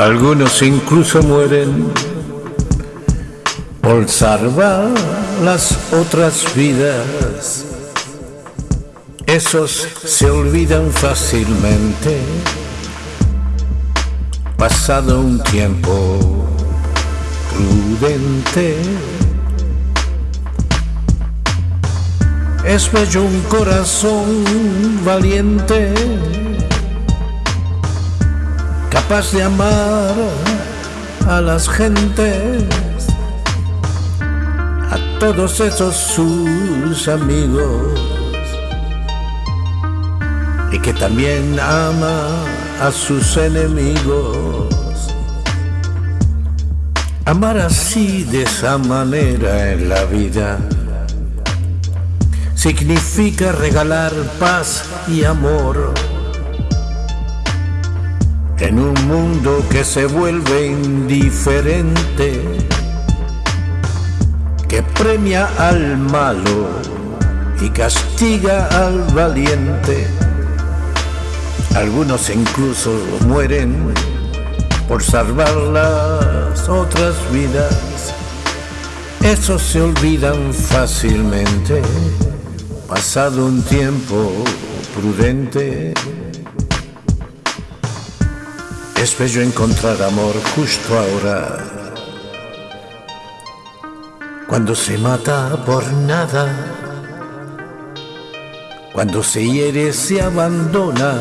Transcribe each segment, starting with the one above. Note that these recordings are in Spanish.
Algunos incluso mueren por salvar las otras vidas. Esos se olvidan fácilmente, pasado un tiempo prudente. Es bello un corazón valiente capaz de amar a las gentes, a todos esos sus amigos, y que también ama a sus enemigos. Amar así de esa manera en la vida significa regalar paz y amor en un mundo que se vuelve indiferente, que premia al malo y castiga al valiente. Algunos incluso mueren por salvar las otras vidas. Esos se olvidan fácilmente, pasado un tiempo prudente. Es bello encontrar amor justo ahora. Cuando se mata por nada. Cuando se hiere, se abandona.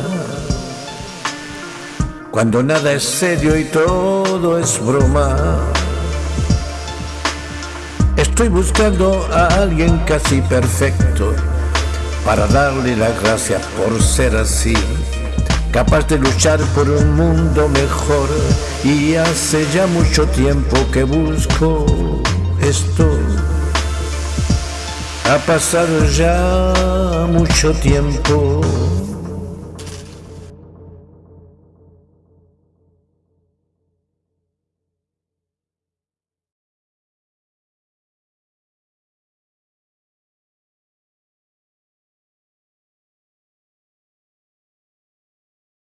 Cuando nada es serio y todo es broma. Estoy buscando a alguien casi perfecto para darle las gracias por ser así capaz de luchar por un mundo mejor. Y hace ya mucho tiempo que busco esto. Ha pasado ya mucho tiempo